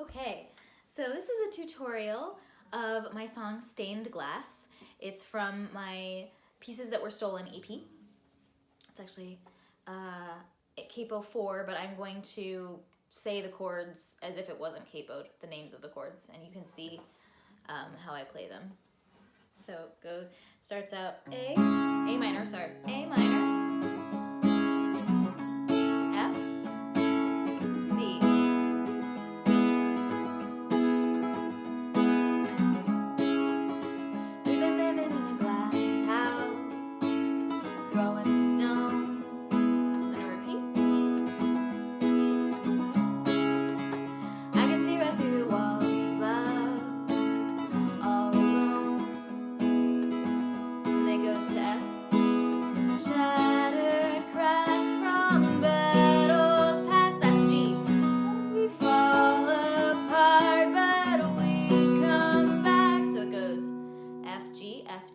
Okay, so this is a tutorial of my song Stained Glass. It's from my Pieces That Were Stolen EP. It's actually uh, capo 4, but I'm going to say the chords as if it wasn't capoed, the names of the chords, and you can see um, how I play them. So it goes, starts out A, A minor, sorry, A minor,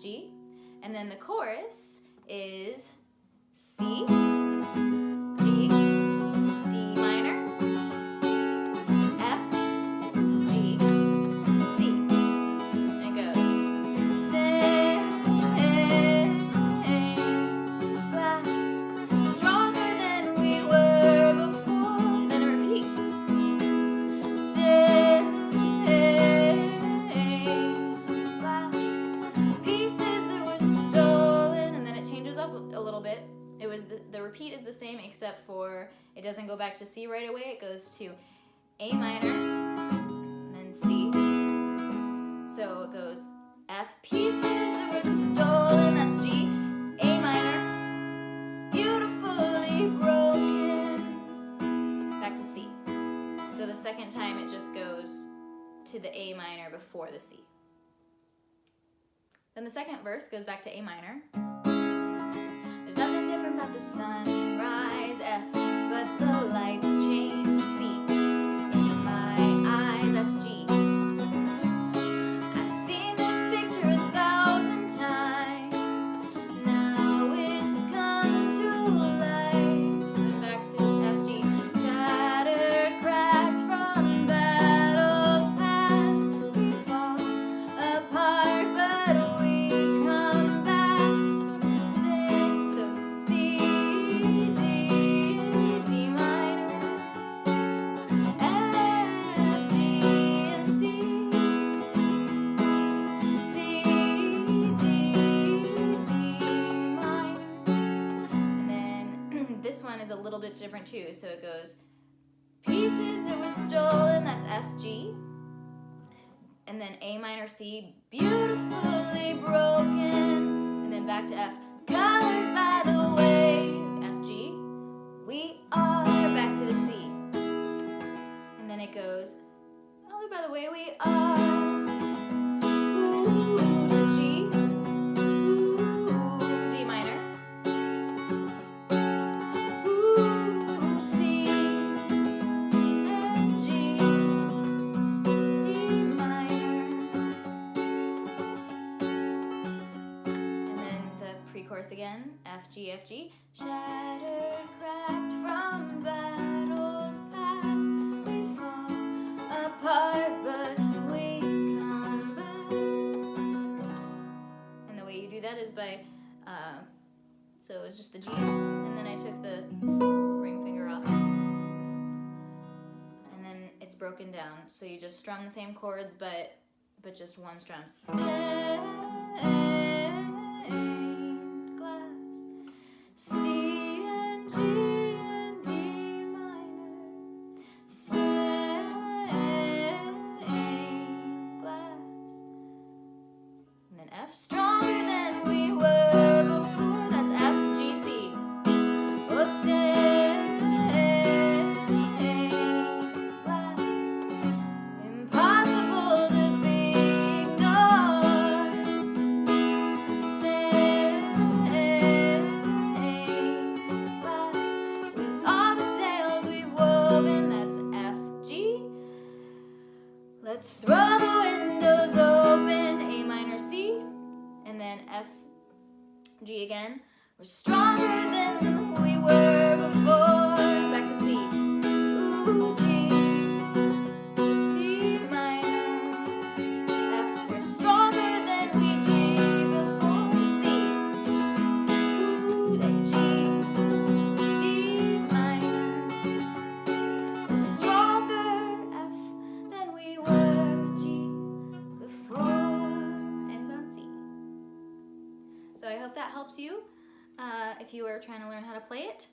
And then the chorus is C, repeat is the same except for it doesn't go back to C right away. It goes to A minor, and then C. So it goes F pieces that were stolen, that's G, A minor, beautifully broken, back to C. So the second time it just goes to the A minor before the C. Then the second verse goes back to A minor the sunrise. F, a little bit different too. So it goes pieces that were stolen, that's F, G. And then A minor, C, beautifully broken. And then back to F, colored by the again. F, G, F, G. Shattered, cracked from battles past. We fall apart, but we come back. And the way you do that is by, uh, so it's just the G, and then I took the ring finger off. And then it's broken down. So you just strum the same chords, but but just one strum. Stay. F stronger throw the windows open, A minor, C and then F, G again. We're stronger than we helps you uh, if you are trying to learn how to play it.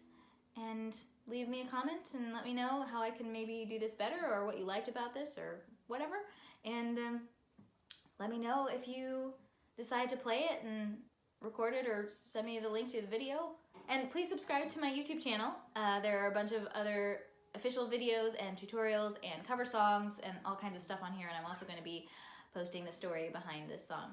And leave me a comment and let me know how I can maybe do this better or what you liked about this or whatever. And um, let me know if you decide to play it and record it or send me the link to the video. And please subscribe to my YouTube channel. Uh, there are a bunch of other official videos and tutorials and cover songs and all kinds of stuff on here. And I'm also going to be posting the story behind this song.